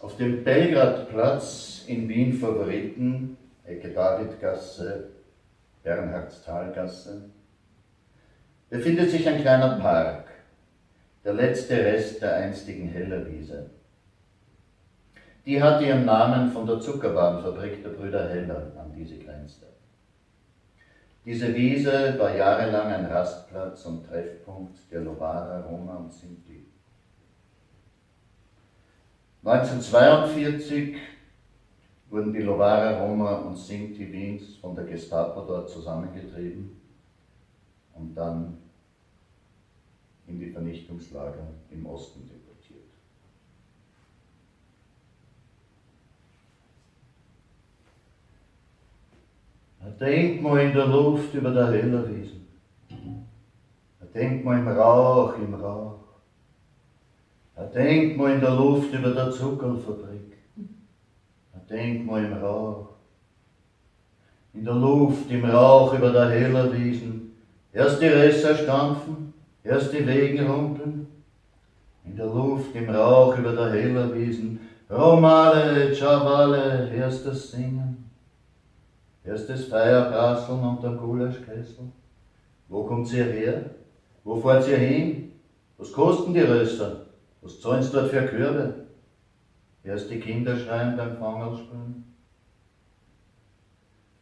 Auf dem Belgradplatz in Wien Favoriten, Ecke Davidgasse, Bernhardstalgasse, befindet sich ein kleiner Park, der letzte Rest der einstigen Hellerwiese. Die hat ihren Namen von der Zuckerwarenfabrik der Brüder Heller, an die sie grenzte. Diese Wiese war jahrelang ein Rastplatz und Treffpunkt der Lovara, Roma und Sinti. 1942 wurden die Lovara, Roma und Sinti Wiens von der Gestapo dort zusammengetrieben und dann in die Vernichtungslager im Osten deportiert. Denk mal in der Luft über der Hellerwiesen. Denk mal im Rauch, im Rauch. Denk mal in der Luft über der Zuckerfabrik. Denk mal im Rauch. In der Luft, im Rauch über der Hellerwiesen. Erst die Risse stampfen, erst die Wegen rumpeln. In der Luft, im Rauch über der Hellerwiesen. Romale, Chavale, erst das Singen. Erstes Feierprasseln und der Gulaschkessel. Wo kommt ihr her? Wo fahrt ihr hin? Was kosten die Röster? Was zahlen sie dort für Körbe? Erst die Kinder schreien beim Fangelspringen.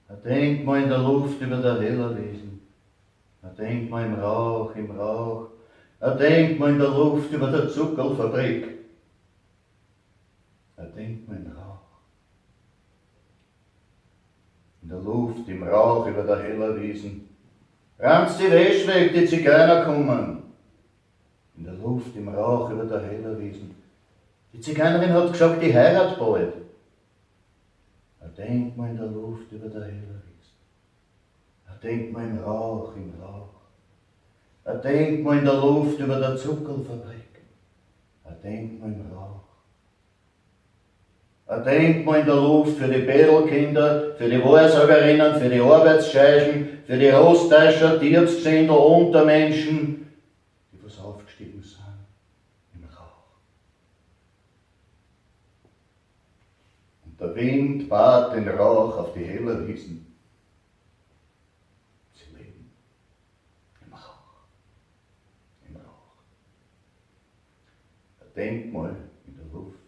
Er denkt mal in der Luft über der Hellerwiesen. Er denkt mal im Rauch, im Rauch. Er denkt mal in der Luft über der Zuckerfabrik. Er denkt mal im Rauch in der Luft, im Rauch über der heller Wiesen. Rammt die Wäsche weg, die Zigeuner kommen. In der Luft, im Rauch über der heller Wiesen. Die Zigeunerin hat gesagt, die heirat bald. Er denkt mal in der Luft über der heller Wiesen. Er denkt mal im Rauch, im Rauch. Er denkt mal in der Luft über der Zuckerfabrik. Er denkt mal im Rauch. Ein Denkmal in der Luft für die Bedelkinder, für die Wahrsagerinnen, für die Arbeitsscheichen, für die Rostäscher, Tiersgesindel, Untermenschen, sind im Rauch. Und der Wind bat den Rauch auf die heller Wiesen. Sie leben im Rauch, im Rauch. Ein Denkmal in der Luft